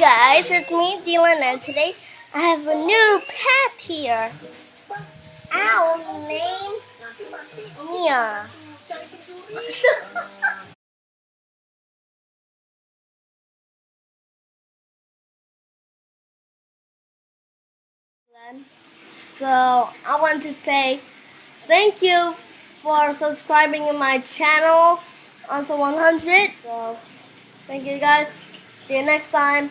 guys, it's me, Dylan, and today I have a new pet here. Owl named Mia. so I want to say thank you for subscribing in my channel onto 100. So thank you guys. See you next time.